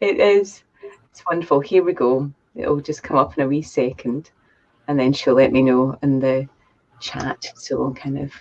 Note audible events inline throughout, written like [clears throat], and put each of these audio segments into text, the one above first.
it is. It's wonderful. Here we go. It'll just come up in a wee second, and then she'll let me know in the chat. So kind of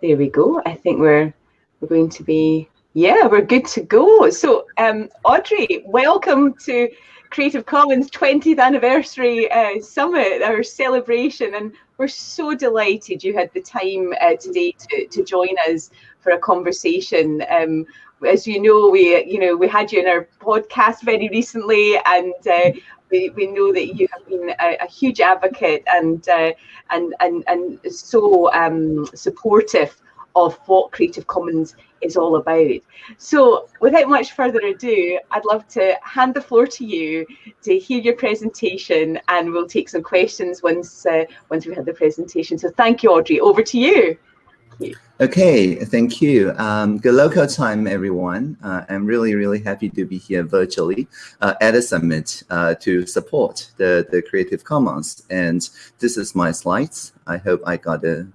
there we go. I think we're we're going to be yeah, we're good to go. So um, Audrey, welcome to Creative Commons 20th anniversary uh, summit, our celebration, and we're so delighted you had the time uh, today to, to join us for a conversation. Um, as you know, we you know we had you in our podcast very recently, and uh, we, we know that you have been a, a huge advocate and uh, and and and so um, supportive of what Creative Commons is all about. So without much further ado, I'd love to hand the floor to you to hear your presentation and we'll take some questions once uh, once we've had the presentation. So thank you, Audrey. Over to you. Okay, thank you. Um, good local time, everyone. Uh, I'm really, really happy to be here virtually uh, at a summit uh, to support the, the Creative Commons. And this is my slides. I hope I got the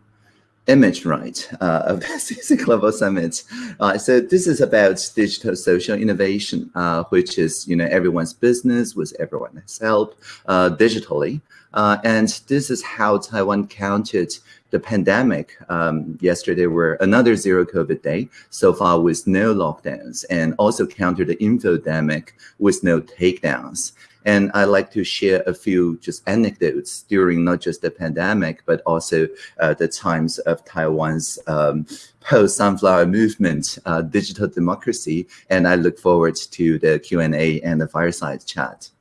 image right uh, of CC Global Summit. Uh, so this is about digital social innovation, uh, which is you know everyone's business with everyone's help uh, digitally. Uh, and this is how Taiwan counted the pandemic. Um, yesterday were another zero COVID day, so far with no lockdowns, and also countered the infodemic with no takedowns. And I like to share a few just anecdotes during not just the pandemic, but also uh, the times of Taiwan's um, post-sunflower movement, uh, digital democracy. And I look forward to the Q&A and the fireside chat.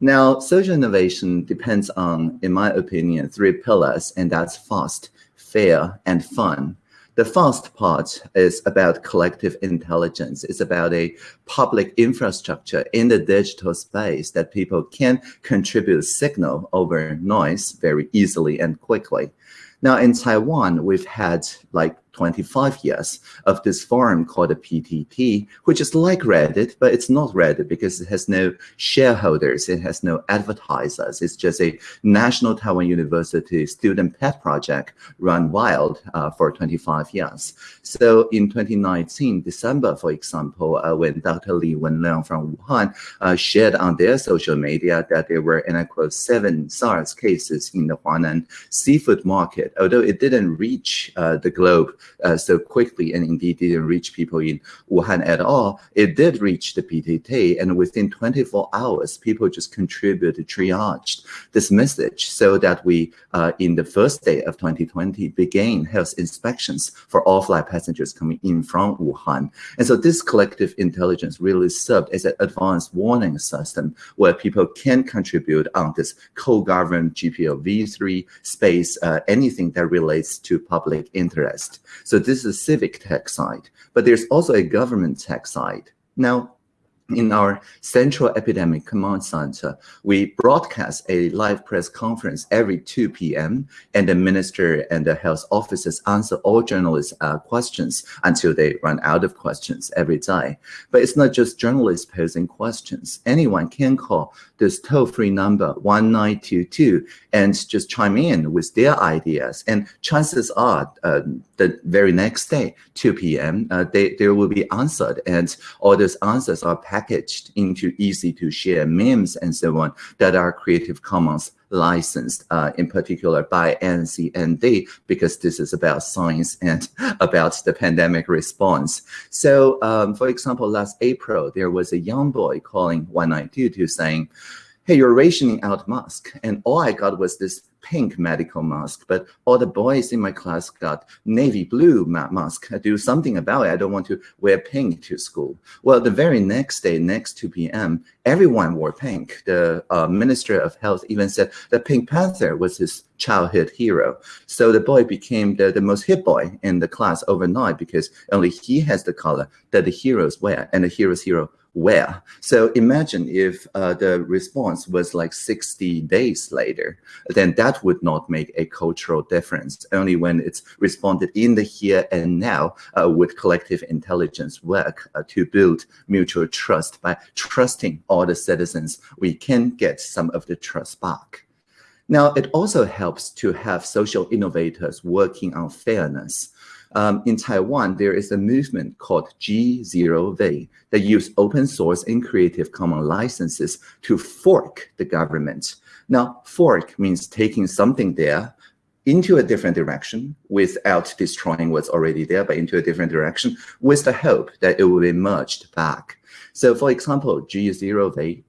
Now, social innovation depends on, in my opinion, three pillars, and that's fast, fair, and fun. The fast part is about collective intelligence. It's about a public infrastructure in the digital space that people can contribute signal over noise very easily and quickly. Now in Taiwan, we've had like 25 years of this forum called the PTT, which is like Reddit, but it's not Reddit because it has no shareholders, it has no advertisers. It's just a National Taiwan University student pet project run wild uh, for 25 years. So in 2019, December, for example, uh, when Dr. Li Wenliang from Wuhan uh, shared on their social media that there were, and I quote, seven SARS cases in the Huanan seafood market, although it didn't reach uh, the globe uh, so quickly and indeed didn't reach people in Wuhan at all, it did reach the PTT. And within 24 hours, people just contributed, triaged this message so that we, uh, in the first day of 2020, began health inspections for all flight passengers coming in from Wuhan. And so this collective intelligence really served as an advanced warning system where people can contribute on this co-governed GPL v3 space, uh, anything that relates to public interest. So this is a civic tech side, but there's also a government tech side. Now, in our central epidemic command center, we broadcast a live press conference every 2 p.m. and the minister and the health officers answer all journalists' uh, questions until they run out of questions every day. But it's not just journalists posing questions. Anyone can call this toll-free number 1922 and just chime in with their ideas. And chances are uh, the very next day, 2 p.m., uh, they, they will be answered. And all those answers are packaged into easy to share memes and so on that are Creative Commons licensed, uh, in particular by NCND, because this is about science and [laughs] about the pandemic response. So, um, for example, last April, there was a young boy calling 1922 saying, hey, you're rationing out mask. And all I got was this pink medical mask, but all the boys in my class got navy blue ma mask. I do something about it. I don't want to wear pink to school. Well, the very next day, next 2 p.m., everyone wore pink. The uh, Minister of Health even said the Pink Panther was his childhood hero. So the boy became the, the most hit boy in the class overnight because only he has the color that the heroes wear and the hero's hero where. So imagine if uh, the response was like 60 days later, then that would not make a cultural difference. Only when it's responded in the here and now uh, with collective intelligence work uh, to build mutual trust by trusting all the citizens, we can get some of the trust back. Now, it also helps to have social innovators working on fairness. Um, in Taiwan, there is a movement called G0V that use open source and Creative Commons licenses to fork the government. Now, fork means taking something there into a different direction without destroying what's already there, but into a different direction with the hope that it will be merged back. So for example, G0V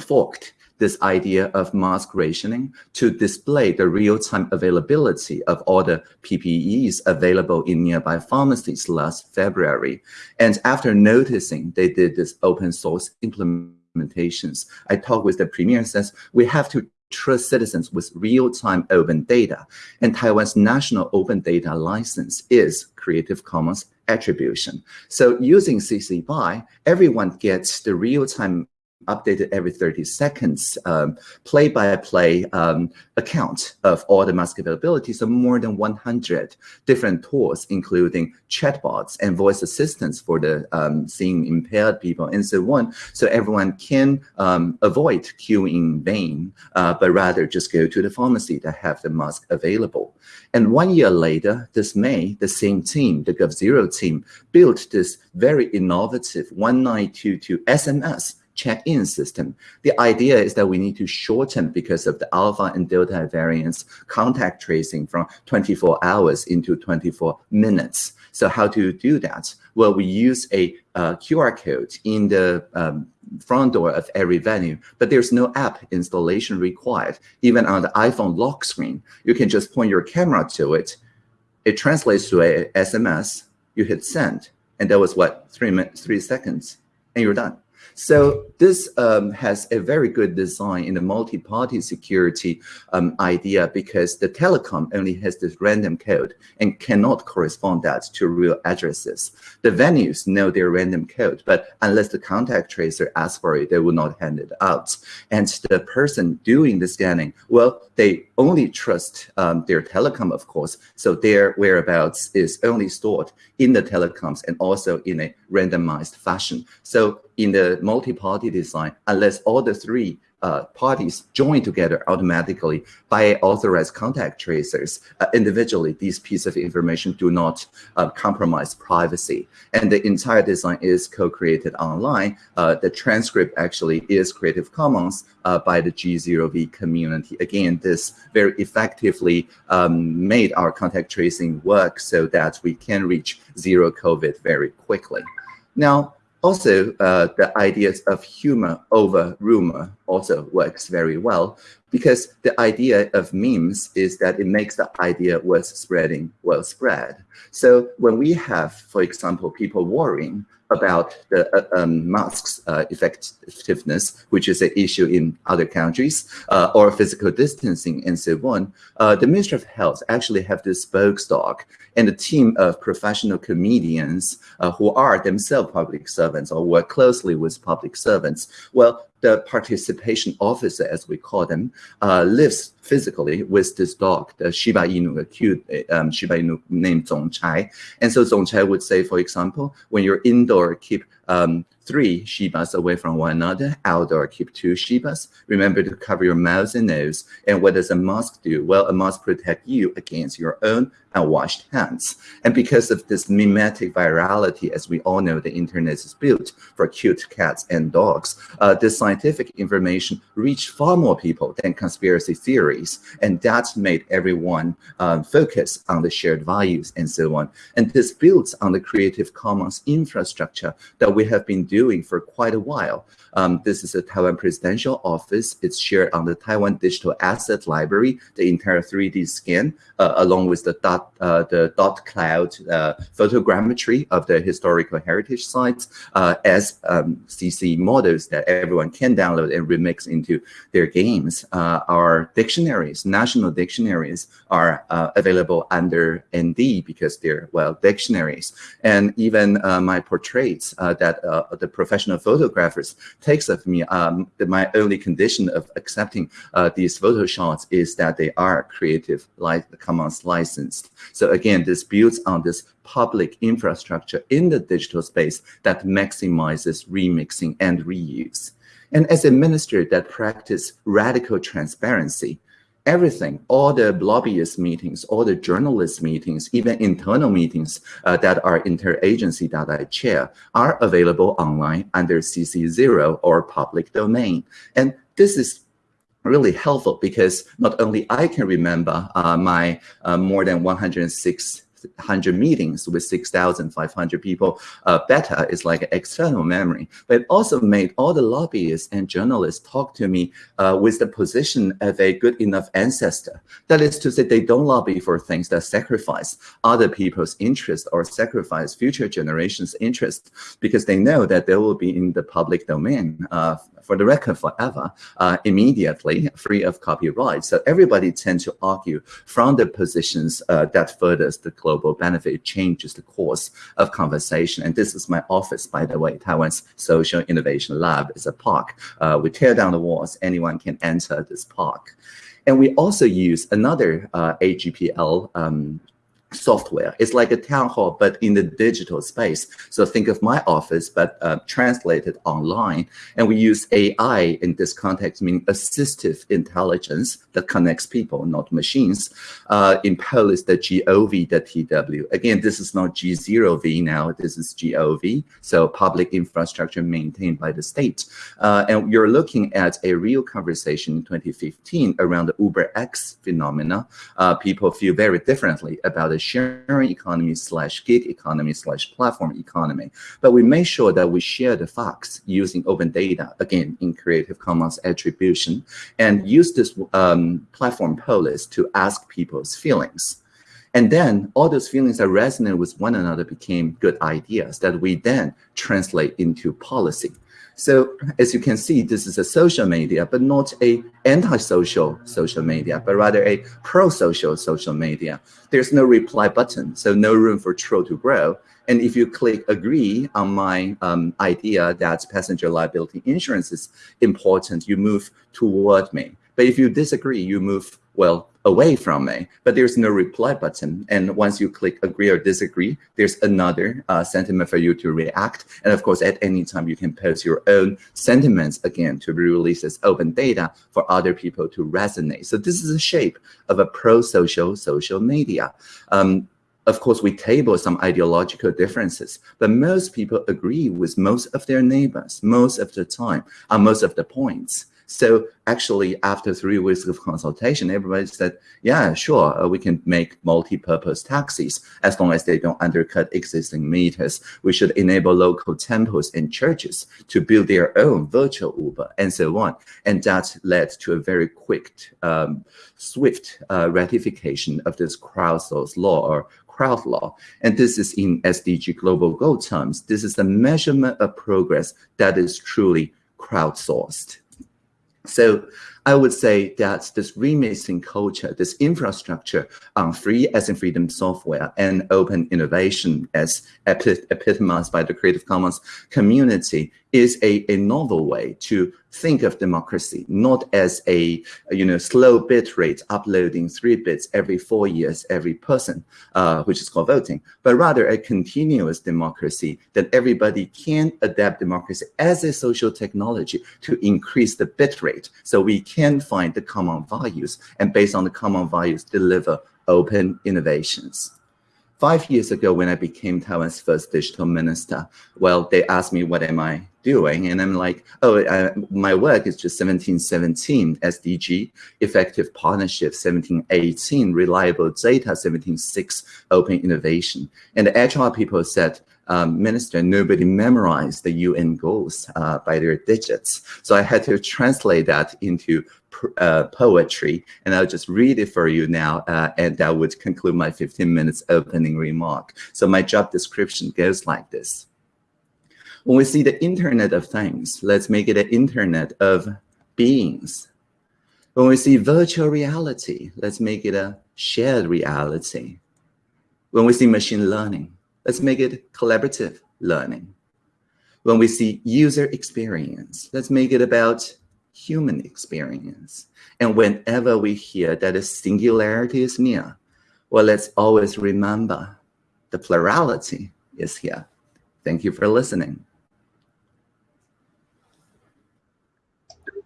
forked this idea of mask rationing to display the real-time availability of all the PPEs available in nearby pharmacies last February. And after noticing they did this open source implementations, I talked with the premier and says, we have to trust citizens with real-time open data. And Taiwan's national open data license is Creative Commons attribution. So using CC BY, everyone gets the real-time updated every 30 seconds, um, play-by-play um, account of all the mask availability. So more than 100 different tools, including chatbots and voice assistants for the um, seeing impaired people and so on. So everyone can um, avoid queuing in vain, uh, but rather just go to the pharmacy that have the mask available. And one year later, this May, the same team, the G0V team, built this very innovative 1922 SMS check-in system. The idea is that we need to shorten because of the alpha and delta variants contact tracing from 24 hours into 24 minutes. So how to do that? Well, we use a uh, QR code in the um, front door of every venue, but there's no app installation required. Even on the iPhone lock screen, you can just point your camera to it. It translates to a SMS. You hit send, and that was what three minutes, three seconds, and you're done. So this um, has a very good design in the multi-party security um, idea because the telecom only has this random code and cannot correspond that to real addresses. The venues know their random code, but unless the contact tracer asks for it, they will not hand it out. And the person doing the scanning, well, they only trust um, their telecom, of course, so their whereabouts is only stored in the telecoms and also in a randomized fashion. So in the multi-party design, unless all the three uh, parties join together automatically by authorized contact tracers. Uh, individually, these pieces of information do not uh, compromise privacy. And the entire design is co-created online. Uh, the transcript actually is Creative Commons uh, by the G0V community. Again, this very effectively um, made our contact tracing work so that we can reach zero COVID very quickly. Now, also, uh, the ideas of humor over rumor also works very well because the idea of memes is that it makes the idea worth spreading well spread. So when we have, for example, people worrying about the uh, um, masks uh, effectiveness, which is an issue in other countries, uh, or physical distancing and so on, uh, the Ministry of Health actually have this spokesdog and a team of professional comedians uh, who are themselves public servants or work closely with public servants. Well, the participation officer, as we call them, uh, lives physically with this dog, the Shiba Inu, a cute um, Shiba Inu named Zongchai. And so Zongchai would say, for example, when you're indoor, keep um, three Shibas away from one another. Outdoor, keep two Shibas. Remember to cover your mouth and nose. And what does a mask do? Well, a mask protects you against your own unwashed hands. And because of this memetic virality, as we all know, the internet is built for cute cats and dogs. Uh, this scientific information reached far more people than conspiracy theories. And that made everyone um, focus on the shared values and so on. And this builds on the Creative Commons infrastructure that we have been doing for quite a while. Um, this is a Taiwan Presidential Office. It's shared on the Taiwan Digital Asset Library, the entire 3D scan, uh, along with the dot, uh, the dot cloud uh, photogrammetry of the historical heritage sites uh, as um, CC models that everyone can download and remix into their games. Uh, our dictionaries, national dictionaries, are uh, available under ND because they're, well, dictionaries. And even my portraits that the professional photographers takes of me, um, my only condition of accepting uh, these photo shots is that they are Creative Commons licensed. So again, this builds on this public infrastructure in the digital space that maximizes remixing and reuse. And as a minister that practice radical transparency, everything, all the lobbyist meetings, all the journalist meetings, even internal meetings uh, that are interagency that I chair are available online under CC0 or public domain. And this is really helpful because not only I can remember uh, my uh, more than 106 100 meetings with 6,500 people uh, better is like external memory. But it also made all the lobbyists and journalists talk to me uh, with the position of a good enough ancestor. That is to say, they don't lobby for things that sacrifice other people's interest or sacrifice future generations' interest because they know that they will be in the public domain uh, for the record forever, uh, immediately, free of copyright. So everybody tends to argue from the positions uh, that furthers the global benefit, changes the course of conversation. And this is my office, by the way, Taiwan's Social Innovation Lab is a park. Uh, we tear down the walls, anyone can enter this park. And we also use another uh, AGPL um, software. It's like a town hall, but in the digital space. So think of my office, but uh, translated online. And we use AI in this context, meaning assistive intelligence that connects people, not machines. Uh, in Polis, the GOV, TW. Again, this is not G0V now, this is GOV. So public infrastructure maintained by the state. Uh, and you're looking at a real conversation in 2015 around the Uber X phenomena. Uh, people feel very differently about the sharing economy slash gig economy slash platform economy. But we make sure that we share the facts using open data, again, in Creative Commons attribution, and use this um, platform Polis to ask people's feelings. And then all those feelings that resonate with one another became good ideas that we then translate into policy. So as you can see, this is a social media, but not a anti-social social media, but rather a pro-social social media. There's no reply button, so no room for troll to grow. And if you click agree on my um, idea that passenger liability insurance is important, you move toward me. But if you disagree, you move, well, away from me, but there's no reply button. And once you click agree or disagree, there's another uh, sentiment for you to react. And of course, at any time, you can post your own sentiments again to be released as open data for other people to resonate. So this is a shape of a pro-social social media. Um, of course, we table some ideological differences, but most people agree with most of their neighbors most of the time on most of the points. So actually, after three weeks of consultation, everybody said, yeah, sure, uh, we can make multi-purpose taxis as long as they don't undercut existing meters. We should enable local temples and churches to build their own virtual Uber and so on. And that led to a very quick, um, swift uh, ratification of this crowdsource law or crowd law. And this is in SDG global goal terms. This is the measurement of progress that is truly crowdsourced. So I would say that this remixing culture, this infrastructure on free as in freedom software and open innovation as epitomized by the Creative Commons community is a, a novel way to think of democracy, not as a, you know, slow bit rate uploading three bits every four years, every person, uh, which is called voting, but rather a continuous democracy that everybody can adapt democracy as a social technology to increase the bit rate. So we can find the common values and based on the common values, deliver open innovations five years ago when I became Taiwan's first digital minister, well, they asked me, what am I doing? And I'm like, oh, uh, my work is just 1717 SDG, effective partnership 1718, reliable data 176, open innovation. And the HR people said, um, minister, nobody memorized the UN goals uh, by their digits. So I had to translate that into uh, poetry, and I'll just read it for you now, uh, and that would conclude my 15 minutes opening remark. So my job description goes like this. When we see the Internet of Things, let's make it an Internet of Beings. When we see virtual reality, let's make it a shared reality. When we see machine learning, let's make it collaborative learning. When we see user experience, let's make it about human experience. And whenever we hear that a singularity is near, well, let's always remember the plurality is here. Thank you for listening.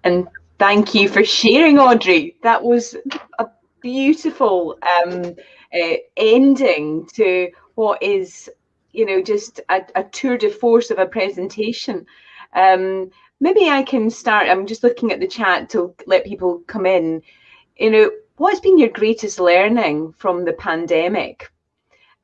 And Thank you for sharing, Audrey. That was a beautiful um, uh, ending to what is, you know, just a, a tour de force of a presentation. Um, maybe I can start. I'm just looking at the chat to let people come in. You know, what's been your greatest learning from the pandemic?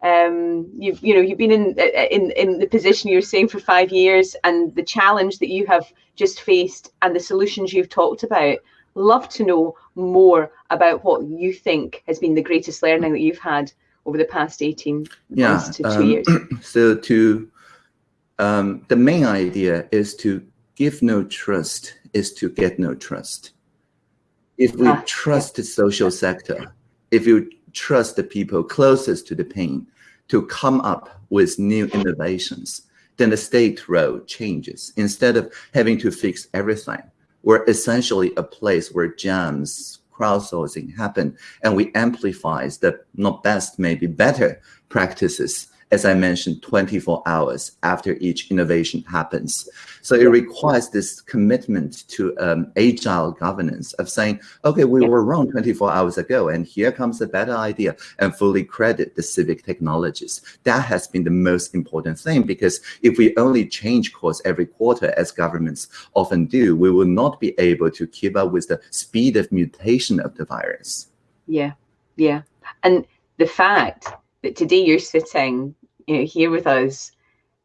Um, you've you know you've been in in in the position you're saying for five years, and the challenge that you have just faced, and the solutions you've talked about. Love to know more about what you think has been the greatest learning that you've had over the past 18 yeah, months to two um, years. [clears throat] So to um, the main idea is to give no trust is to get no trust. If we ah, trust yeah. the social sector, if you trust the people closest to the pain to come up with new innovations, then the state role changes. Instead of having to fix everything, we're essentially a place where jams, crowdsourcing happen, and we amplify the not best, maybe better practices as I mentioned, 24 hours after each innovation happens. So it requires this commitment to um, agile governance of saying, okay, we were wrong 24 hours ago, and here comes a better idea, and fully credit the civic technologies. That has been the most important thing because if we only change course every quarter, as governments often do, we will not be able to keep up with the speed of mutation of the virus. Yeah, yeah. And the fact that today you're sitting you know, here with us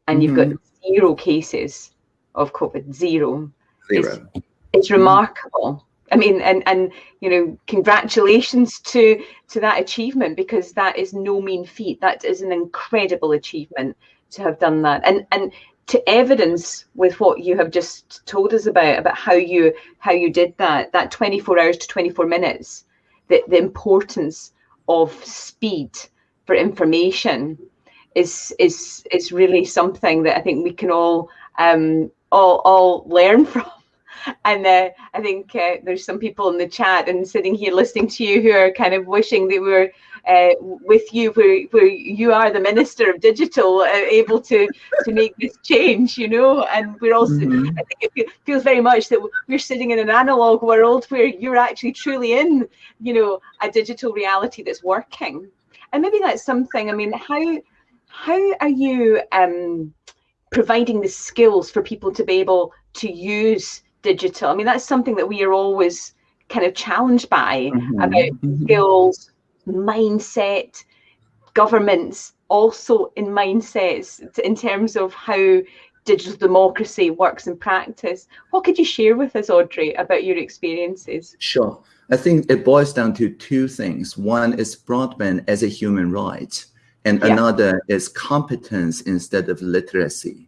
and you've got mm-hmm. zero cases of COVID, zero. Zero. It's, it's mm-hmm. remarkable. I mean, and and you know, congratulations to to that achievement because that is no mean feat. That is an incredible achievement to have done that. And and to evidence with what you have just told us about about how you how you did that that 24 hours to 24 minutes the, the importance of speed for information is is is really something that I think we can all um, all all learn [laughs] from. And uh, I think uh, there's some people in the chat and sitting here listening to you who are kind of wishing they were uh, with you, where, where you are the minister of digital, uh, able to to make this change, you know. And we're also, mm-hmm. I think it feels very much that we're sitting in an analog world where you're actually truly in, you know, a digital reality that's working. And maybe that's something. I mean, how how are you um, providing the skills for people to be able to use digital? I mean, that's something that we are always kind of challenged by mm-hmm. about mm-hmm. skills, mindset, governments also in mindsets in terms of how digital democracy works in practice. What could you share with us, Audrey, about your experiences? Sure. I think it boils down to two things. One is broadband as a human right and yeah. another is competence instead of literacy.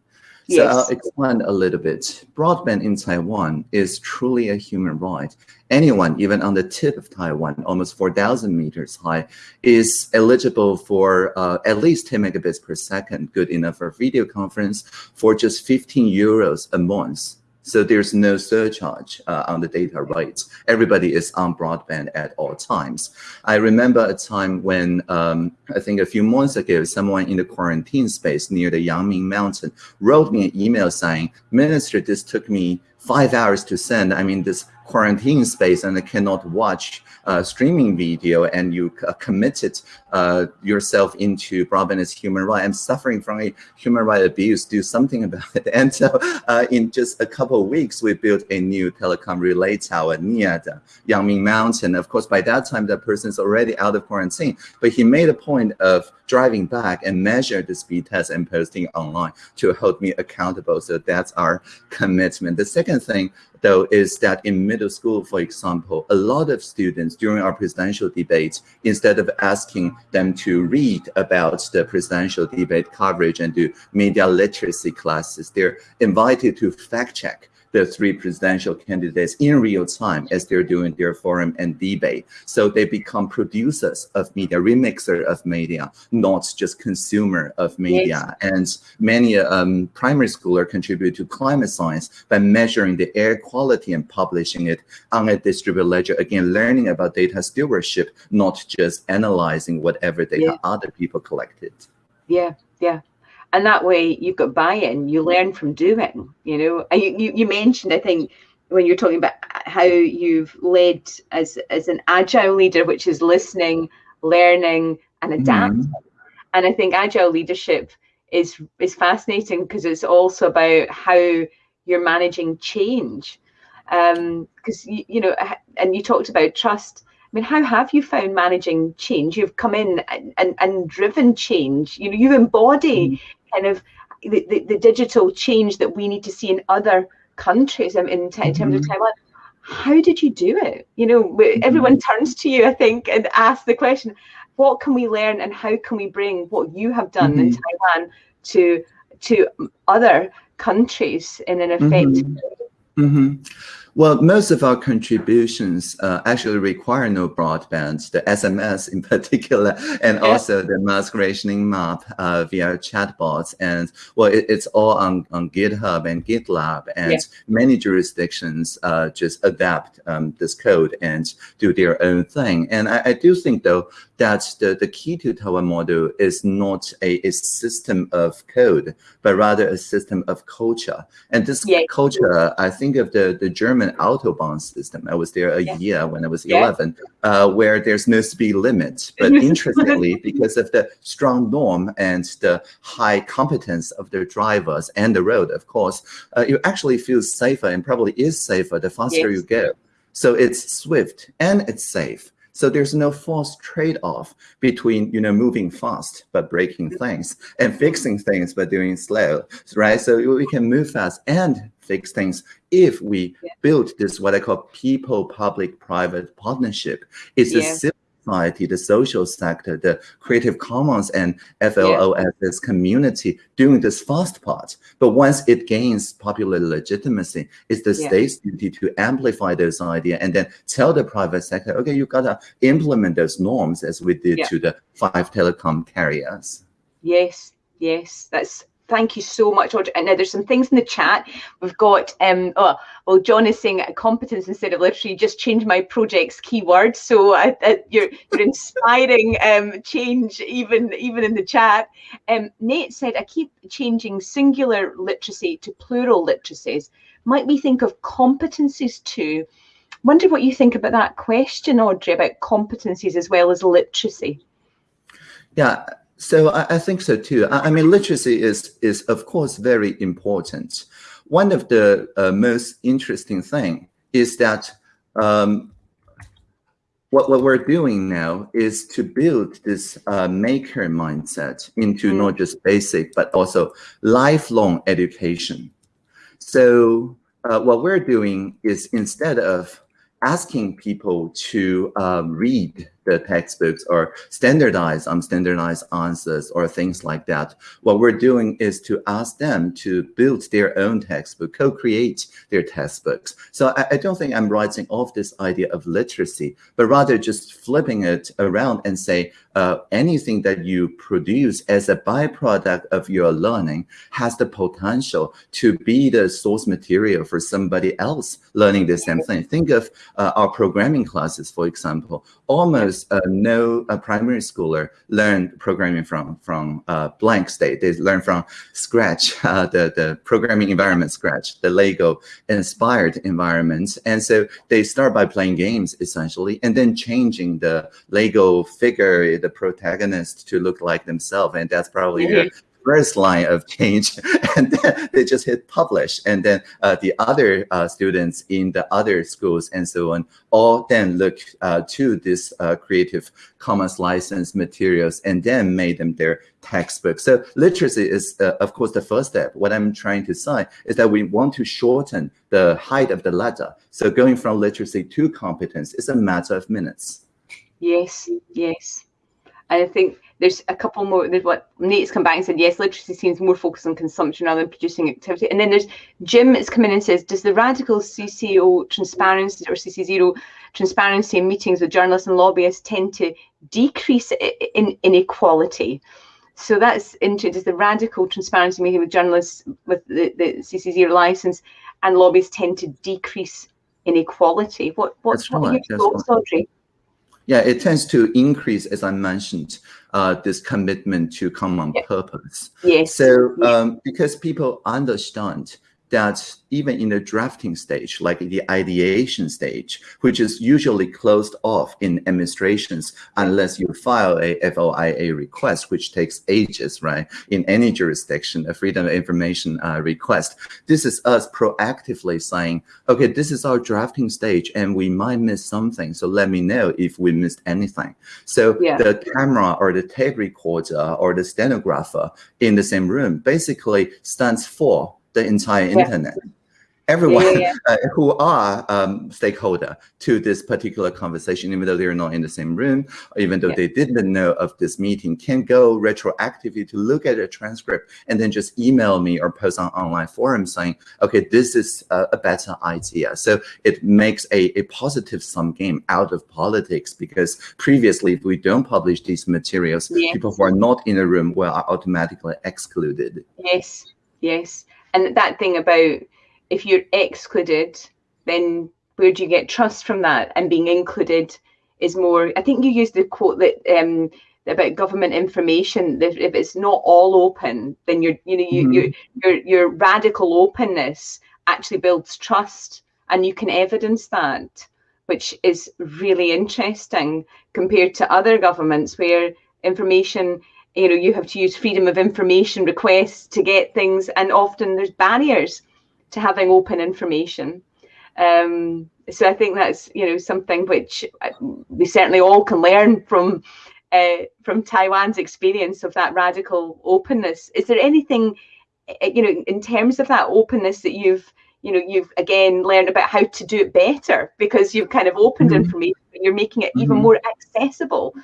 So yes. I'll expand a little bit. Broadband in Taiwan is truly a human right. Anyone, even on the tip of Taiwan, almost 4,000 meters high, is eligible for uh, at least 10 megabits per second, good enough for video conference, for just 15 euros a month. So there's no surcharge uh, on the data rights. Everybody is on broadband at all times. I remember a time when um, I think a few months ago, someone in the quarantine space near the Yangming Mountain wrote me an email saying, Minister, this took me five hours to send. I mean, this quarantine space and cannot watch uh, streaming video and you uh, committed uh, yourself into broadband as human right. I'm suffering from a human right abuse. Do something [laughs] about it. And so uh, in just a couple of weeks, we built a new telecom relay tower near the Yangming Mountain. Of course, by that time, that person is already out of quarantine, but he made a point of driving back and measure the speed test and posting online to hold me accountable. So that's our commitment. The second thing though, is that in middle school, for example, a lot of students during our presidential debates, instead of asking them to read about the presidential debate coverage and do media literacy classes, they're invited to fact check the three presidential candidates in real time as they're doing their forum and debate. So they become producers of media, remixer of media, not just consumer of media. Yes. And many um, primary schooler contribute to climate science by measuring the air quality and publishing it on a distributed ledger. Again, learning about data stewardship, not just analyzing whatever data yeah. other people collected. Yeah, yeah and that way you've got buy-in you learn from doing you know you, you, you mentioned i think when you're talking about how you've led as as an agile leader, which is listening, learning, and adapting. Mm. And I think agile leadership is is fascinating because it's also about how you're managing change. Because um, you, you know, and you talked about trust. I mean, how have you found managing change? You've come in and, and, and driven change. You know, you embody mm. Kind of the, the, the, digital change that we need to see in other countries in, in, terms mm-hmm. of Taiwan. How did you do it? You know, mm-hmm. everyone [laughs] turns to you, I think, and asks the question, what can we learn and how can we bring what you have done mm-hmm. in Taiwan to to other countries in an effective mm-hmm. Well, most of our contributions uh, actually require no broadband, the SMS in [laughs] particular, and yeah. also the mask rationing map uh, via chatbots. And well, it, it's all on, on GitHub and GitLab, and yeah. many jurisdictions uh, just adapt um, this code and do their own thing. And I, I do think, though, that the, the key to Taiwan model is not a, a system of code, but rather a system of culture. And this yeah. culture, I think of the, the German Autobahn system. I was there a yeah. year when I was yeah. 11, uh, where there's no speed limit. But [laughs] interestingly, because of the strong norm and the high competence of the drivers and the road, of course, uh, you actually feel safer and probably is safer the faster yes. you go. So it's swift and it's safe. So there's no false trade-off between you know moving fast but breaking things and fixing things but doing slow, right? So we can move fast and fix things if we yeah. build this what I call people public private partnership. It's yeah. a society, the social sector, the Creative Commons and FLOSS yeah. community doing this fast part. But once it gains popular legitimacy, it's the yeah. state's duty to amplify those ideas and then tell the private sector, okay, you gotta implement those norms as we did yeah. to the five telecom carriers. Yes, yes, that's thank you so much, Audrey. And now there's some things in the chat. We've got, um, oh, well, John is saying competence instead of literacy. Just change my project's keywords. So I, I, you're, you're inspiring [laughs] um, change even, even in the chat. Um, Nate said, I keep changing singular literacy to plural literacies. Might we think of competencies too? Wonder what you think about that question, Audrey, about competencies as well as literacy. Yeah, so I, I, think so too. I, I, mean, literacy is is of course very important. One of the uh, most interesting thing is that um, what what we're doing now is to build this uh, maker mindset into mm. not just basic but also lifelong education. So uh, what we're doing is instead of asking people to um, read the textbooks or standardize on standardized answers or things like that. What we're doing is to ask them to build their own textbook, co-create their textbooks. So I, I, don't think I'm writing off this idea of literacy, but rather just flipping it around and say uh, anything that you produce as a byproduct of your learning has the potential to be the source material for somebody else learning the same thing. Think of uh, our programming classes, for example, almost uh, no uh, primary schooler learn programming from from uh, blank state. They learn from scratch, [laughs] uh, the the programming environment scratch, the Lego inspired environment, and so they start by playing games essentially, and then changing the Lego figure, the protagonist, to look like themselves, and that's probably mm -hmm. First line of change [laughs] and then they just hit publish. And then uh, the other uh, students in the other schools and so on all then look uh, to this uh, creative commons license materials and then made them their textbook. So literacy is uh, of course the first step. What i'm trying to say is that we want to shorten the height of the ladder. So going from literacy to competence is a matter of minutes. Yes yes. I think there's a couple more. There's what Nate's come back and said, yes, literacy seems more focused on consumption rather than producing activity. And then there's Jim has come in and says, does the radical CCO transparency or CC0 transparency in meetings with journalists and lobbyists tend to decrease in inequality? So that's into does the radical transparency meeting with journalists with the, the CC0 license and lobbyists tend to decrease inequality? What what's what are your thoughts, Audrey? Yeah, it tends to increase, as I mentioned, uh, this commitment to common yeah. purpose. Yes. So um, because people understand that even in the drafting stage, like the ideation stage, which is usually closed off in administrations unless you file a FOIA request, which takes ages, right? In any jurisdiction, a freedom of information uh, request. This is us proactively saying, okay, this is our drafting stage and we might miss something. So let me know if we missed anything. So yeah. the camera or the tape recorder or the stenographer in the same room basically stands for the entire yeah. internet everyone yeah, yeah. Uh, [laughs] who are um, stakeholder to this particular conversation, even though they're not in the same room, even though they didn't know of this meeting, can go retroactively to look at a transcript and then just email me or post on online forum saying, okay, this is a, a better idea. So it makes a, a positive sum game out of politics because previously, if we don't publish these materials, people who are not in the room are automatically excluded. Yes, yes. And that thing about if you're excluded, then where do you get trust from that? And being included is more. I think you used the quote that um, about government information. That if it's not all open, then you're you know you, mm-hmm. your your your radical openness actually builds trust, and you can evidence that, which is really interesting compared to other governments where information you know you have to use freedom of information requests to get things and often there's barriers to having open information. Um, so I think that's you know something which uh, we certainly all can learn from uh, from Taiwan's experience of that radical openness. Is there anything uh, you know in terms of that openness that you've you know you've again learned about how to do it better because you've kind of opened mm-hmm. information you're making it even mm-hmm. more accessible.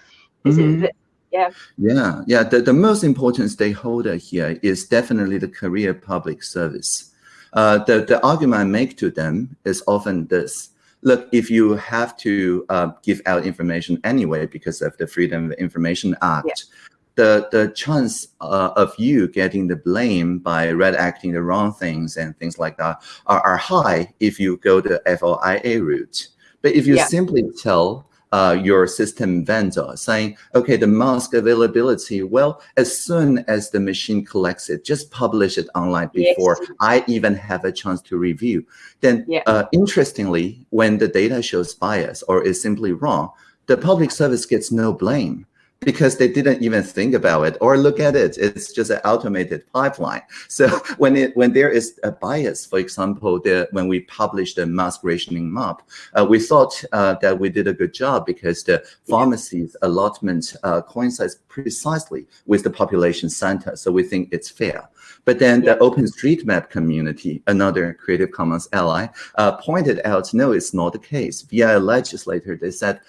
Is mm-hmm. it yeah yeah yeah the, the most important stakeholder here is definitely the career public service uh, the, the argument I make to them is often this. Look, if you have to uh, give out information anyway because of the Freedom of Information Act, yeah. the, the chance uh, of you getting the blame by redacting the wrong things and things like that are, are high if you go the FOIA route. But if you yeah. simply tell uh, your system vendor saying, okay, the mask availability, well, as soon as the machine collects it, just publish it online before yes. I even have a chance to review. Then, yeah. uh, interestingly, when the data shows bias or is simply wrong, the public service gets no blame because they didn't even think about it or look at it. It's just an automated pipeline. So [laughs] when it when there is a bias, for example, the, when we published the mask rationing map, uh, we thought uh, that we did a good job because the pharmacy's allotment uh, coincides precisely with the population center. So we think it's fair. But then yeah. the OpenStreetMap community, another Creative Commons ally, uh, pointed out, no, it's not the case. Via a legislator, they said,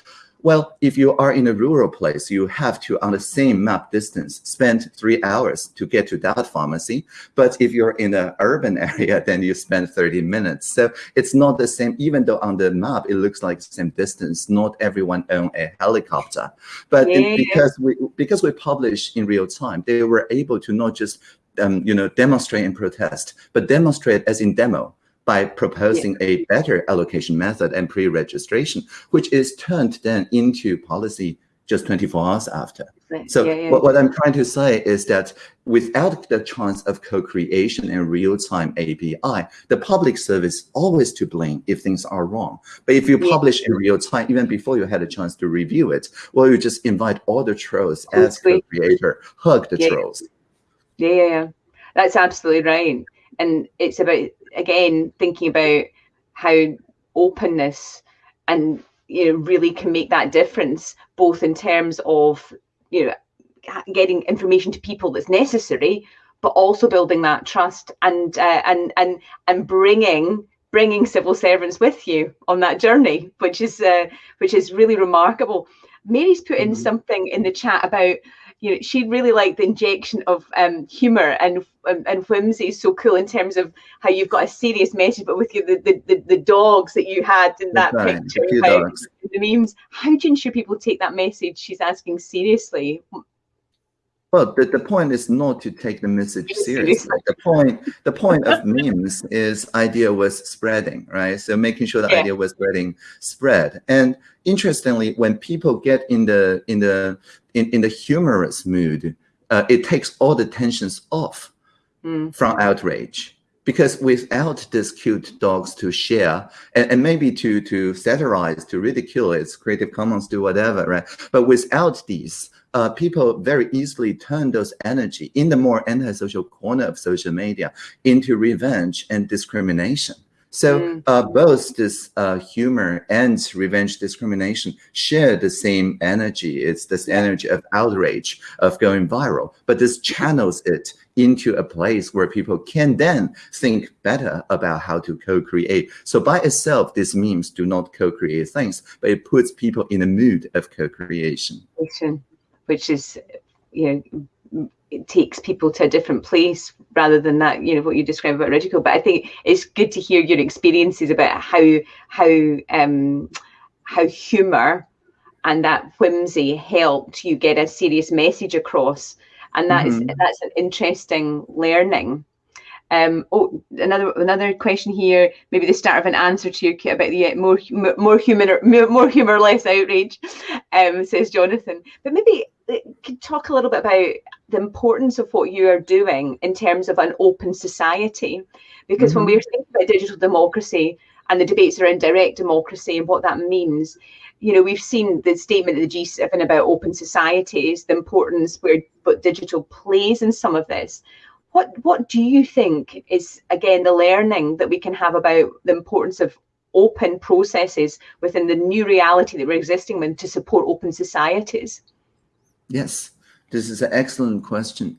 well, if you are in a rural place, you have to, on the same map distance, spend three hours to get to that pharmacy. But if you're in an urban [laughs] area, then you spend 30 minutes. So it's not the same, even though on the map, it looks like the same distance. Not everyone own a helicopter. But yeah. because we because we publish in real time, they were able to not just um, you know, demonstrate and protest, but demonstrate as in demo by proposing yeah. a better allocation method and pre-registration, which is turned then into policy just 24 hours after. So yeah, yeah. What, what, I'm trying to say is that without the chance of co-creation and real-time API, the public service always to blame if things are wrong. But if you publish in real time, even before you had a chance to review it, well, you just invite all the trolls as co-creator, hug the trolls. Yeah, yeah, yeah. That's absolutely right. And it's about again thinking about how openness and you know really can make that difference both in terms of you know getting information to people that's necessary but also building that trust and uh, and and and bringing bringing civil servants with you on that journey which is uh, which is really remarkable mary's put in mm-hmm. something in the chat about you know, she really liked the injection of um, humor and, and, and whimsy is so cool in terms of how you've got a serious message, but with you the, the, the, the dogs that you had in that right. picture, how, the memes. How do you ensure people take that message she's asking seriously? Well, the, the point is not to take the message seriously. The point the point of [laughs] memes is idea was spreading, right? So making sure the yeah. idea was spreading spread. And interestingly, when people get in the in the in, in the humorous mood, uh, it takes all the tensions off mm. from outrage because without these cute dogs to share and, and maybe to to satirize to ridicule it's creative commons do whatever right but without these uh, people very easily turn those energy in the more antisocial corner of social media into revenge and discrimination so mm. uh, both this uh, humor and revenge discrimination share the same energy. It's this energy of outrage, of going viral, but this channels it into a place where people can then think better about how to co-create. So by itself, these memes do not co-create things, but it puts people in a mood of co-creation. Which is, you know, it takes people to a different place rather than that, you know, what you described about Ridicule. But I think it's good to hear your experiences about how how um how humour and that whimsy helped you get a serious message across. And that mm-hmm. is, that's an interesting learning. Um, oh, another another question here. Maybe the start of an answer to your about the uh, more more humor more humor less outrage, um, says Jonathan. But maybe could talk a little bit about the importance of what you are doing in terms of an open society, because mm-hmm. when we're thinking about digital democracy and the debates around direct democracy and what that means, you know, we've seen the statement of the G7 about open societies, the importance where what digital plays in some of this. What what do you think is again the learning that we can have about the importance of open processes within the new reality that we're existing in to support open societies yes this is an excellent question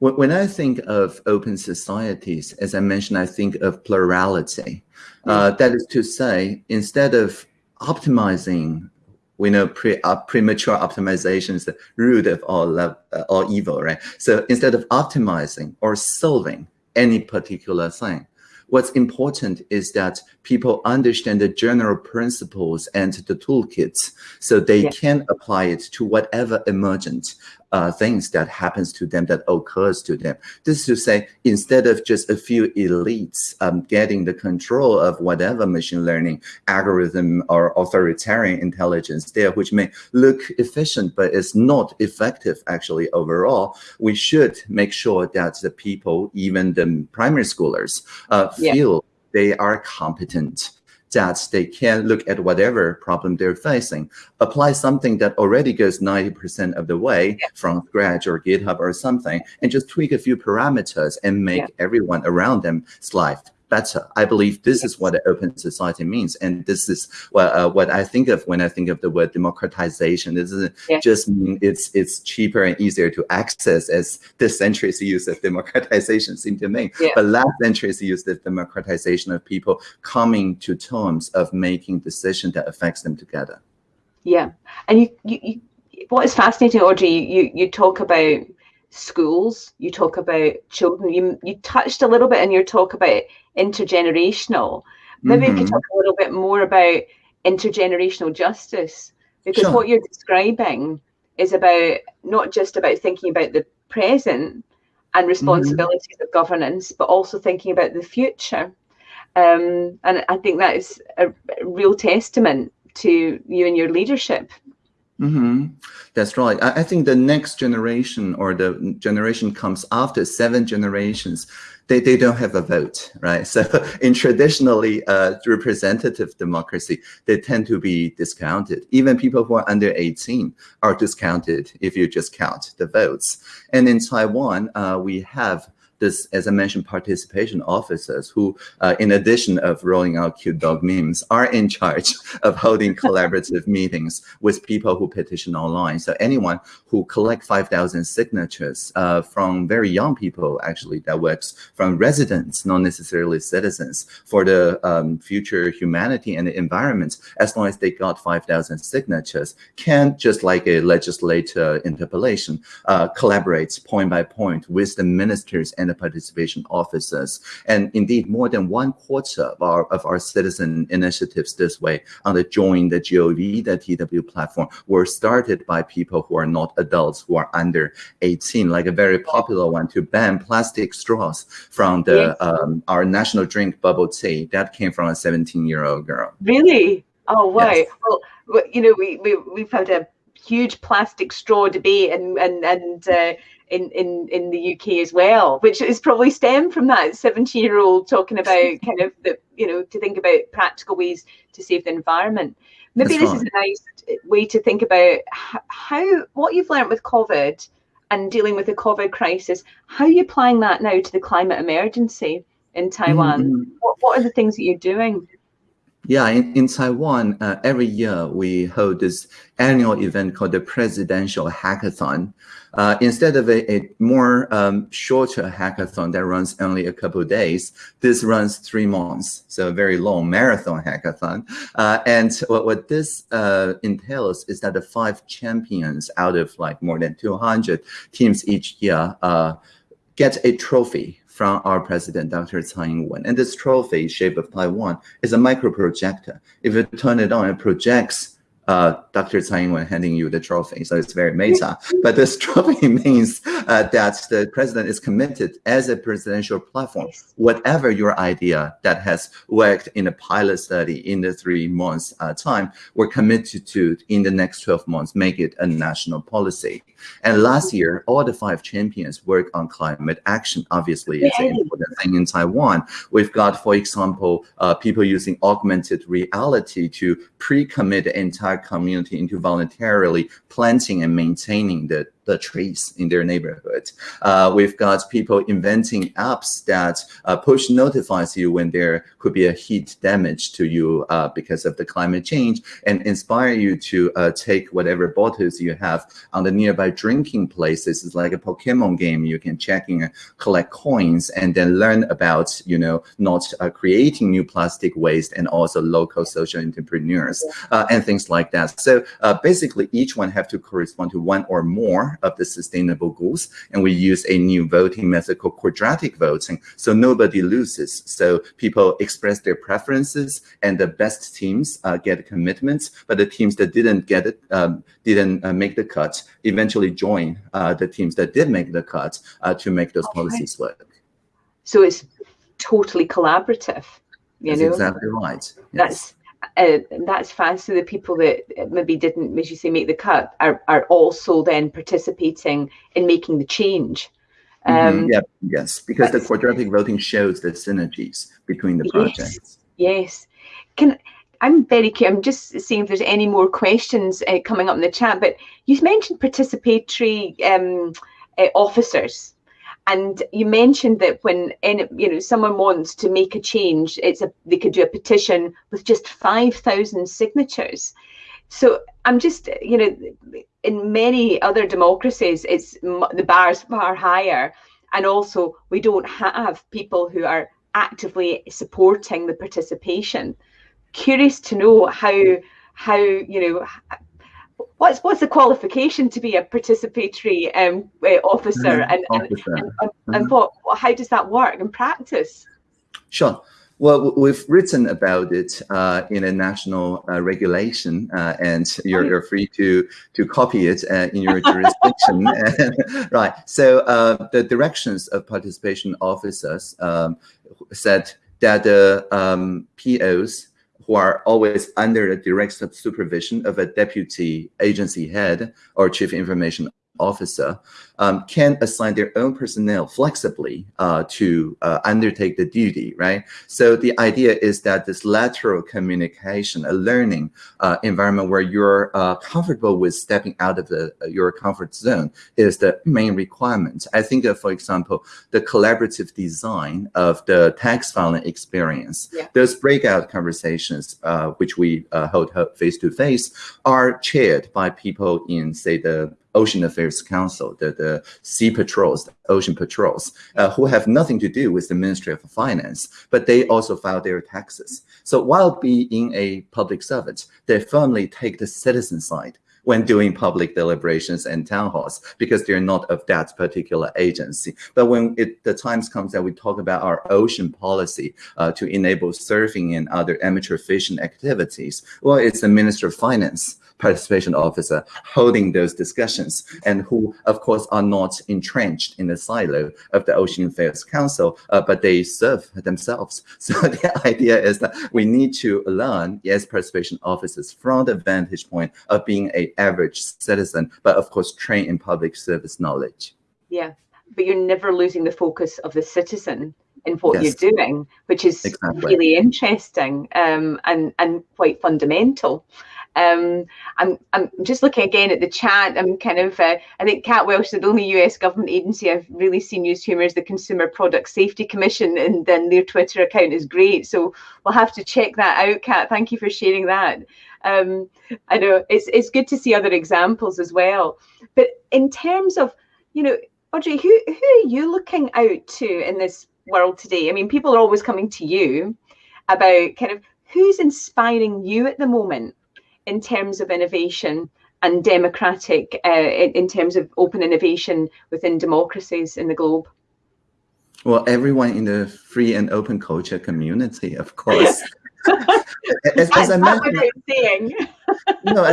when I think of open societies, as I mentioned, I think of plurality. Uh, that is to say, instead of optimizing we know pre, uh, premature optimization is the root of all, uh, all evil, right? So instead of optimizing or solving any particular thing, what's important is that people understand the general principles and the toolkits so they can apply it to whatever emergent uh, things that happens to them that occurs to them. This is to say, instead of just a few elites um, getting the control of whatever machine learning algorithm or authoritarian intelligence there, which may look efficient, but is not effective actually overall, we should make sure that the people, even the primary schoolers, uh, feel yeah. they are competent that they can look at whatever problem they're facing, apply something that already goes 90% of the way yeah. from Scratch or GitHub or something, and just tweak a few parameters and make yeah. everyone around them's life better. I believe this is what an open society means, and this is what uh, what I think of when I think of the word democratization. This doesn't yeah. just mean it's it's cheaper and easier to access, as this century's use of democratization seemed to mean. Yeah. But last century's use of democratization of people coming to terms of making decisions that affects them together. Yeah, and you, you, you what is fascinating, Audrey, you you talk about schools, you talk about children. You you touched a little bit in your talk about intergenerational. Maybe mm-hmm. you could talk a little bit more about intergenerational justice because sure. what you're describing is about not just about thinking about the present and responsibilities mm-hmm. of governance, but also thinking about the future. Um, and I think that is a real testament to you and your leadership Mm-hmm. That's right. I, I, think the next generation or the generation comes after seven generations, they, they don't have a vote, right? [laughs] So in traditionally uh, representative democracy, they tend to be discounted. Even people who are under 18 are discounted if you just count the votes. And in Taiwan, uh, we have this, as I mentioned, participation officers who, uh, in addition of rolling out cute dog memes, are in charge [laughs] of holding [laughs] collaborative meetings with people who petition online. So anyone who collect 5,000 signatures uh, from very young people, actually, that works from residents, not necessarily citizens, for the um, future humanity and the environment, as long as they got 5,000 signatures, can, just like a legislator interpellation, uh, collaborate point by point with the ministers and the participation officers. And indeed, more than one quarter of our, of our citizen initiatives this way on the Join the GOV, the TW platform, were started by people who are not adults, who are under 18, like a very popular one to ban plastic straws from the yes. um, our national drink bubble tea. That came from a 17-year-old girl. Really? Oh, wow. Yes. Well, you know, we, we, we've had a huge plastic straw debate and and and uh, in, in, in the UK as well, which is probably stemmed from that 17 year old talking about [laughs] kind of the, you know, to think about practical ways to save the environment. Maybe That's this right. is a nice way to think about how, what you've learned with COVID and dealing with the COVID crisis, how are you applying that now to the climate emergency in Taiwan? Mm-hmm. What, what are the things that you're doing? Yeah, in, in Taiwan, uh, every year we hold this annual event called the Presidential Hackathon. Uh, instead of a, a more um, shorter hackathon that runs only a couple days, this runs three months, so a very long marathon hackathon. Uh, and what, what this uh, entails is that the five champions out of like more than 200 teams each year uh, get a trophy from our president, Dr. Tsai Ing-wen. And this trophy, shape of Taiwan, is a micro projector. If you turn it on, it projects uh, Dr. Tsai Ing-wen handing you the trophy. So it's very meta. But this [laughs] trophy [laughs] means uh, that the president is committed as a presidential platform. Whatever your idea that has worked in a pilot study in the three months uh, time, we're committed to in the next 12 months, make it a national policy. And last year, all the five champions work on climate action. Obviously, it's an important thing in Taiwan. We've got, for example, uh, people using augmented reality to pre-commit the entire community into voluntarily planting and maintaining the the trees in their neighborhood. Uh, we've got people inventing apps that uh, push notifies you when there could be a heat damage to you uh, because of the climate change and inspire you to uh, take whatever bottles you have on the nearby drinking places. It's like a Pokemon game. You can check in, collect coins, and then learn about, you know, not uh, creating new plastic waste and also local social entrepreneurs uh, and things like that. So basically, each one have to correspond to one or more of the sustainable goals. And we use a new voting method called quadratic voting. So nobody loses. So people express their preferences and the best teams uh, get commitments, but the teams that didn't get it, um, didn't uh, make the cut, eventually join uh, the teams that did make the cut uh, to make those okay. policies work. So it's totally collaborative. You That's know? exactly right. Yes. That's uh, that's fine. So the people that maybe didn't, as you say, make the cut are, are also then participating in making the change. Mm-hmm. Um, mm-hmm. Yeah, yes, because the quadratic voting shows the synergies between the yes, projects. Yes. Can I'm very curious. I'm just seeing if there's any more questions uh, coming up in the chat. But you mentioned participatory um, uh, officers. And you mentioned that when any, you know someone wants to make a change, it's a they could do a petition with just five thousand signatures. So I'm just you know in many other democracies, it's the bars far higher, and also we don't have people who are actively supporting the participation. Curious to know how how you know what's what's the qualification to be a participatory um, uh, officer, mm-hmm. and, officer. and, and, mm-hmm. and what how does that work in practice? Sure. Well, we've written about it uh, in a national uh, regulation, uh, and you're, you're, free to to copy it uh, in your jurisdiction. [laughs] [laughs] right. So uh, the directions of participation officers um, said that the um, POs who are always under the direct supervision of a deputy agency head or chief information officer um, can assign their own personnel flexibly uh, to uh, undertake the duty, right? So the idea is that this lateral communication, a learning uh, environment where you're uh, comfortable with stepping out of the, uh, your comfort zone is the main requirement. I think, for example, the collaborative design of the tax filing experience, yeah. those breakout conversations, uh, which we hold face-to-face, are chaired by people in, say, the Ocean Affairs Council, the, the sea patrols, the ocean patrols, uh, who have nothing to do with the Ministry of Finance, but they also file their taxes. So while being a public servant, they firmly take the citizen side when doing public deliberations and town halls because they're not of that particular agency. But when it, the times comes that we talk about our ocean policy uh, to enable surfing and other amateur fishing activities, well, it's the Minister of Finance participation officer holding those discussions and who, of course, are not entrenched in the silo of the Ocean Affairs Council, uh, but they serve themselves. [laughs] So the idea is that we need to learn yes, participation officers from the vantage point of being an average citizen, but of course, train in public service knowledge. Yeah, but you're never losing the focus of the citizen in what yes. you're doing, which is exactly. really interesting um, and and quite fundamental. Um, I'm I'm just looking again at the chat. I'm kind of uh, I think Cat Welsh, is the only US government agency I've really seen use humour is the Consumer Product Safety Commission, and then their Twitter account is great. So we'll have to check that out, Cat. Thank you for sharing that. Um, I know it's it's good to see other examples as well. But in terms of you know, Audrey, who who are you looking out to in this world today? I mean, people are always coming to you about kind of who's inspiring you at the moment in terms of innovation and democratic, uh, in, in terms of open innovation within democracies in the globe? Well, everyone in the free and open culture community, of course. [laughs] as, as I mentioned, [laughs] no,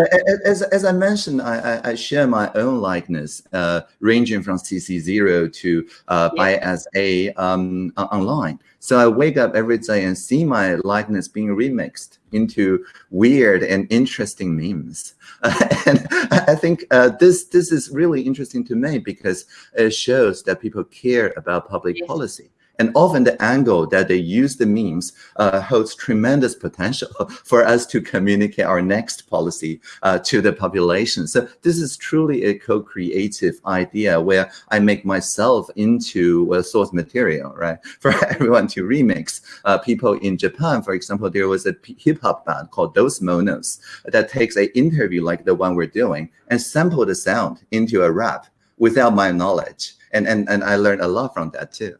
as, as I mentioned, I, I, I share my own likeness, uh, ranging from CC0 to uh, yeah. A um, online. So I wake up every day and see my likeness being remixed into weird and interesting memes. Uh, [laughs] and I think uh, this this is really interesting to me because it shows that people care about public yes. policy. And often the angle that they use the memes uh, holds tremendous potential [laughs] for us to communicate our next policy uh, to the population. So this is truly a co-creative idea where I make myself into a source material, right? [laughs] For everyone to remix. Uh, people in Japan, for example, there was a hip hop band called Those Monos that takes an interview like the one we're doing and sample the sound into a rap without my knowledge. And, and, and I learned a lot from that too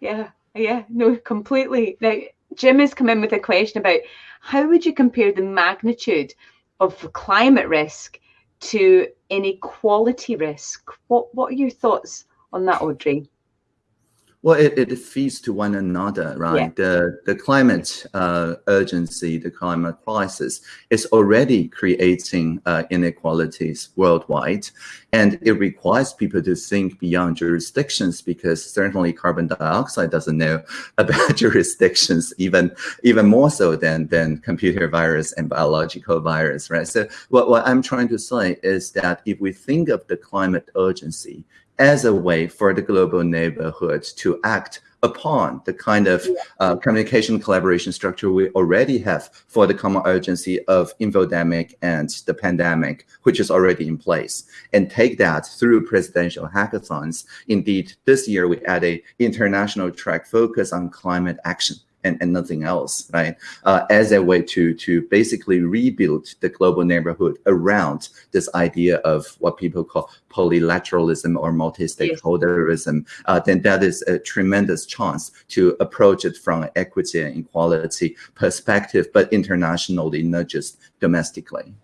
yeah, yeah, no, completely. Now, Jim has come in with a question about how would you compare the magnitude of climate risk to inequality risk? What What are your thoughts on that, Audrey? Well, it, it feeds to one another, right? Yeah. The the climate uh, urgency, the climate crisis is already creating uh, inequalities worldwide, and it requires people to think beyond jurisdictions because certainly carbon dioxide doesn't know [laughs] about jurisdictions even even more so than than computer virus and biological virus, right? So what what I'm trying to say is that if we think of the climate urgency as a way for the global neighborhood to act upon the kind of uh, communication collaboration structure we already have for the common urgency of infodemic and the pandemic, which is already in place, and take that through presidential hackathons. Indeed, this year we added international track focus on climate action and, and nothing else, right? Uh, as a way to to basically rebuild the global neighborhood around this idea of what people call polylateralism or multi-stakeholderism, uh, then that is a tremendous chance to approach it from an equity and equality perspective, but internationally, not just domestically.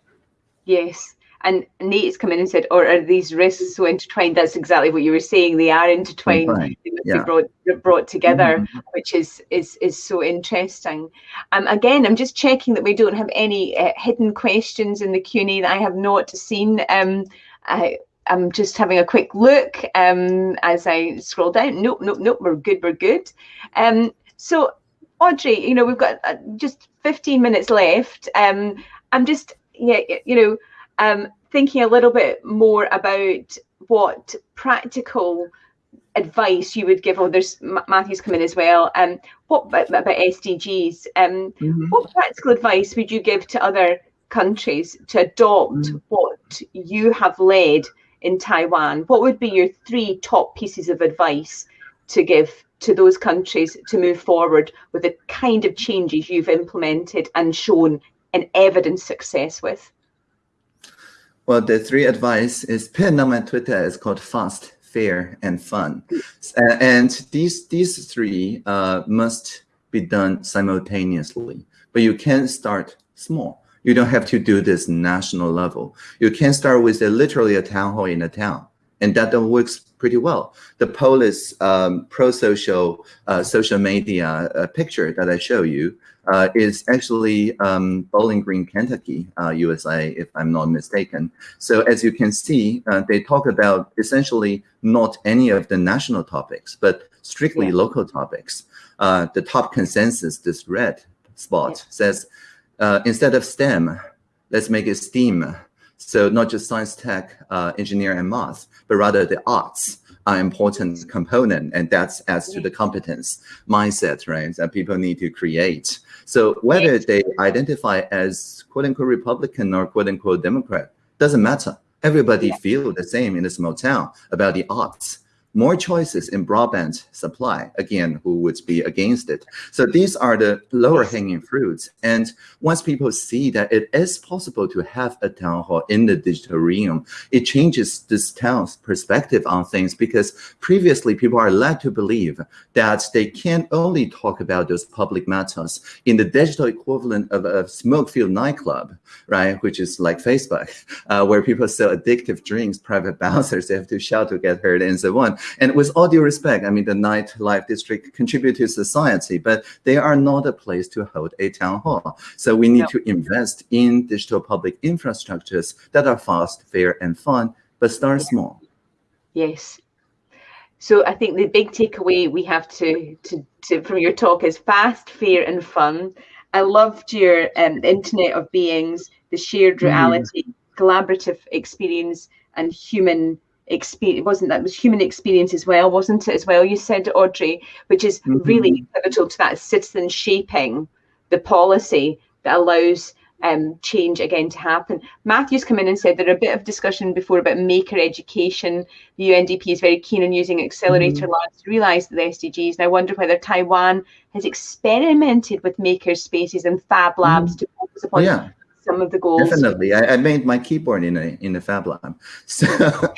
Yes. And Nate has come in and said, or are these risks so intertwined? That's exactly what you were saying. They are intertwined. Right. They must yeah. be brought, brought together, mm-hmm. which is, is, is so interesting. Um, again, I'm just checking that we don't have any uh, hidden questions in the Q&A that I have not seen. Um, I, I'm just having a quick look um, as I scroll down. Nope, nope, nope. We're good. We're good. Um, so, Audrey, you know, we've got uh, just 15 minutes left. Um, I'm just, yeah, you know, um, thinking a little bit more about what practical advice you would give. Oh, there's Matthew's come in as well. Um, what about, about SDGs? Um, mm-hmm. what practical advice would you give to other countries to adopt mm-hmm. what you have led in Taiwan? What would be your three top pieces of advice to give to those countries to move forward with the kind of changes you've implemented and shown an evidence success with? Well, the three advice is pinned on my Twitter. It's called fast, fair, and fun. And these these three uh, must be done simultaneously. But you can start small. You don't have to do this national level. You can start with a, literally a town hall in a town, and that works pretty well. The Polis um, pro-social uh, social media uh, picture that I show you uh, is actually um, Bowling Green, Kentucky, uh, USA, if I'm not mistaken. So as you can see, uh, they talk about essentially not any of the national topics, but strictly yeah. local topics. Uh, the top consensus, this red spot, yeah. says uh, instead of STEM, let's make it STEAM. So not just science, tech, uh, engineer, and math, but rather the arts are important component, and that's as to the competence mindset, right? That people need to create. So whether they identify as quote unquote Republican or quote unquote Democrat doesn't matter. Everybody yeah. feel the same in a small town about the arts more choices in broadband supply, again, who would be against it? So these are the lower hanging fruits. And once people see that it is possible to have a town hall in the digital realm, it changes this town's perspective on things because previously people are led to believe that they can only talk about those public matters in the digital equivalent of a smoke-filled nightclub, right? Which is like Facebook, [laughs] uh, where people sell addictive drinks, private [laughs] bouncers, they have to shout to get heard and so on. And with all due respect, I mean, the nightlife district contribute to society, but they are not a place to hold a town hall. So we need no. to invest in digital public infrastructures that are fast, fair, and fun, but start yeah. small. Yes. So I think the big takeaway we have to, to, to from your talk is fast, fair, and fun. I loved your um, Internet of Beings, the shared mm-hmm. reality, mm. collaborative experience, and human experience wasn't that was human experience as well wasn't it as well you said audrey which is mm-hmm. really pivotal to that citizen shaping the policy that allows um, change again to happen. Matthew's come in and said there are a bit of discussion before about maker education. The UNDP is very keen on using accelerator mm-hmm. labs to realise the SDGs. And I wonder whether Taiwan has experimented with maker spaces and fab labs mm-hmm. to focus upon oh, yeah some of the goals. Definitely, I, I, made my keyboard in a in the Fab Lab, [laughs] so [laughs]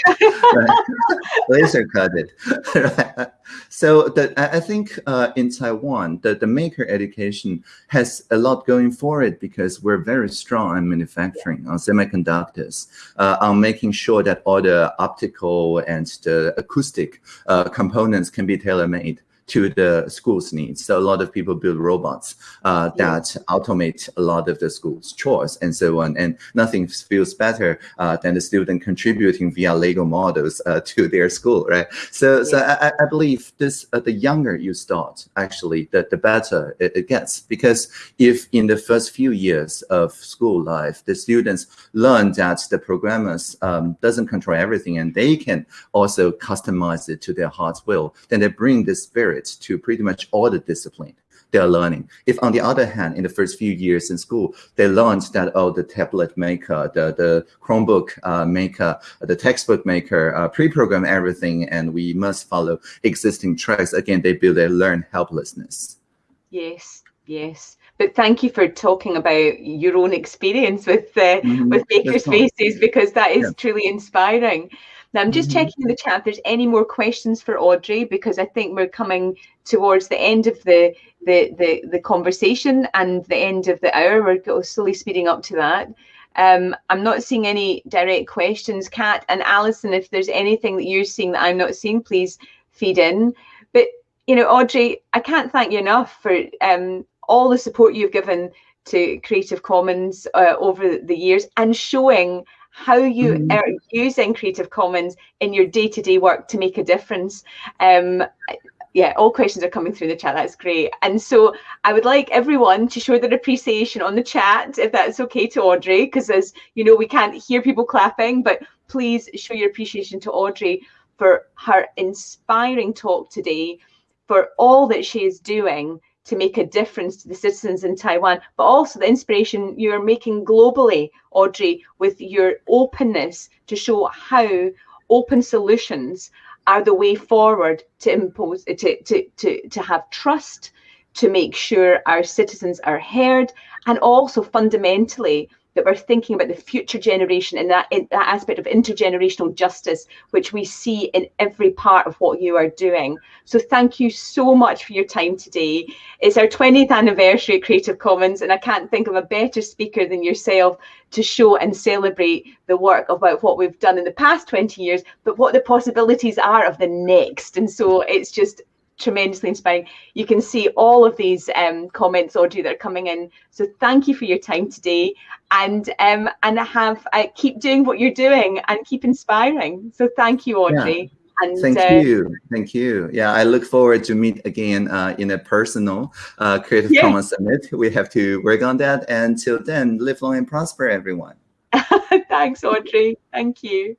laser cut [laughs] it. so the, I think uh, in Taiwan, the, the maker education has a lot going for it because we're very strong on manufacturing, on semiconductors, uh, on making sure that all the optical and the acoustic uh, components can be tailor made to the school's needs. So a lot of people build robots uh, that automate a lot of the school's chores and so on. And nothing feels better uh, than the student contributing via Lego models uh, to their school, right? So, yeah. so I, I, believe this uh, the younger you start, actually, the, the better it, it, gets. Because if in the first few years of school life, the students learn that the programmers um, doesn't control everything and they can also customize it to their heart's will, then they bring this spirit to pretty much all the discipline they're learning. If on the other hand, in the first few years in school, they learned that, oh, the tablet maker, the, the Chromebook uh, maker, the textbook maker, uh, pre-program everything, and we must follow existing tracks, again, they build their learn helplessness. Yes, yes. But thank you for talking about your own experience with uh, mm -hmm. with makerspaces because that is yeah. truly inspiring. Now I'm just mm-hmm. checking in the chat if there's any more questions for Audrey because I think we're coming towards the end of the the the, the conversation and the end of the hour. We're slowly speeding up to that. Um, I'm not seeing any direct questions, Kat and Alison. If there's anything that you're seeing that I'm not seeing, please feed in. But you know, Audrey, I can't thank you enough for um, all the support you've given to Creative Commons uh, over the years and showing how you mm. are using Creative Commons in your day-to-day work to make a difference. Um, yeah, all questions are coming through the chat. That's great. And so I would like everyone to show their appreciation on the chat, if that's okay to Audrey, because as you know, we can't hear people clapping, but please show your appreciation to Audrey for her inspiring talk today, for all that she is doing to make a difference to the citizens in Taiwan, but also the inspiration you're making globally, Audrey, with your openness to show how open solutions are the way forward to impose to to to, to have trust to make sure our citizens are heard and also fundamentally that we're thinking about the future generation and that, in that aspect of intergenerational justice, which we see in every part of what you are doing. So thank you so much for your time today. It's our 20th anniversary at Creative Commons, and I can't think of a better speaker than yourself to show and celebrate the work about what we've done in the past 20 years, but what the possibilities are of the next. And so it's just tremendously inspiring. You can see all of these um, comments, Audrey, that are coming in. So thank you for your time today, and um, and have uh, keep doing what you're doing and keep inspiring. So thank you, Audrey. Yeah. And, thank uh, you, thank you. Yeah, I look forward to meet again uh, in a personal uh, Creative Commons Summit. We have to work on that. And till then, live long and prosper, everyone. [laughs] Thanks, Audrey. Thank you.